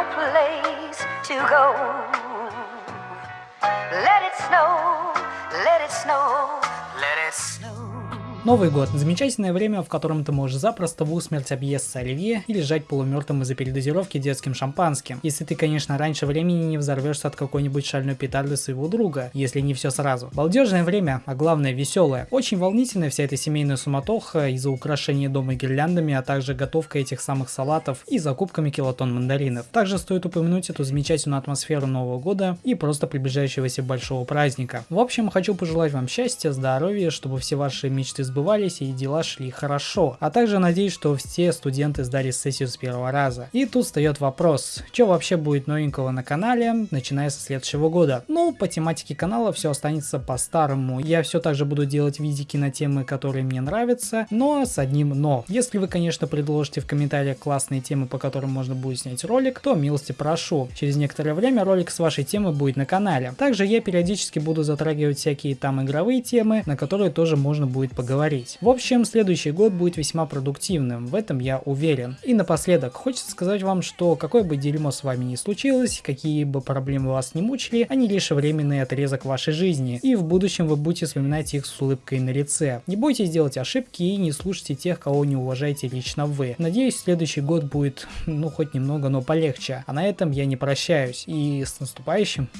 no place to go. Новый год – замечательное время, в котором ты можешь запросто в усмерть объесться оливье и лежать полумертвым из-за передозировки детским шампанским. Если ты, конечно, раньше времени не взорвешься от какой-нибудь шальной петарды своего друга, если не все сразу. Балдежное время, а главное веселое. Очень волнительная вся эта семейная суматоха из-за украшения дома гирляндами, а также готовка этих самых салатов и закупками килотон мандаринов. Также стоит упомянуть эту замечательную атмосферу Нового года и просто приближающегося большого праздника. В общем, хочу пожелать вам счастья, здоровья, чтобы все ваши мечты сбывались и дела шли хорошо. А также надеюсь, что все студенты сдали сессию с первого раза. И тут встает вопрос, что вообще будет новенького на канале, начиная со следующего года. Ну, по тематике канала все останется по-старому. Я все так же буду делать видики на темы, которые мне нравятся, но с одним но. Если вы, конечно, предложите в комментариях классные темы, по которым можно будет снять ролик, то милости прошу. Через некоторое время ролик с вашей темы будет на канале. Также я периодически буду затрагивать всякие там игровые темы, на которые тоже можно будет поговорить говорить. В общем, следующий год будет весьма продуктивным, в этом я уверен. И напоследок, хочется сказать вам, что какое бы дерьмо с вами ни случилось, какие бы проблемы вас не мучили, они лишь временный отрезок вашей жизни, и в будущем вы будете вспоминать их с улыбкой на лице. Не бойтесь делать ошибки и не слушайте тех, кого не уважаете лично вы. Надеюсь, следующий год будет, ну, хоть немного, но полегче. А на этом я не прощаюсь. И с наступающим!